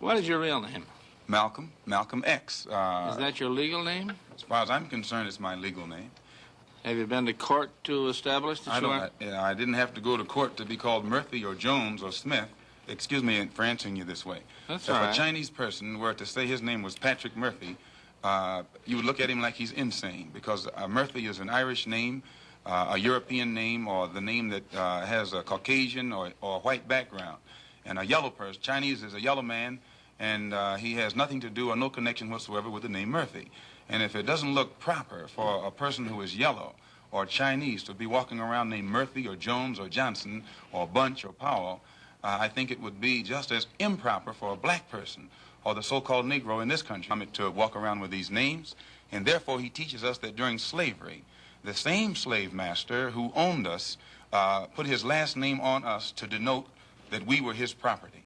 What is your real name? Malcolm, Malcolm X. Uh, Is that your legal name? As far as I'm concerned, it's my legal name. Have you been to court to establish that I you don't. are? I, I didn't have to go to court to be called Murphy or Jones or Smith. Excuse me for answering you this way. That's if a. Chinese person were to say his name was Patrick Murphy, uh, you would look at him like he's insane because uh, Murphy is an Irish name, uh, a European name, or the name that uh, has a Caucasian or, or white background. And a yellow person, Chinese is a yellow man, and uh, he has nothing to do or no connection whatsoever with the name Murphy. And if it doesn't look proper for a person who is yellow or Chinese to be walking around named Murphy or Jones or Johnson or Bunch or Powell, uh, I think it would be just as improper for a black person or the so-called Negro in this country to walk around with these names. And therefore, he teaches us that during slavery, the same slave master who owned us uh, put his last name on us to denote that we were his property.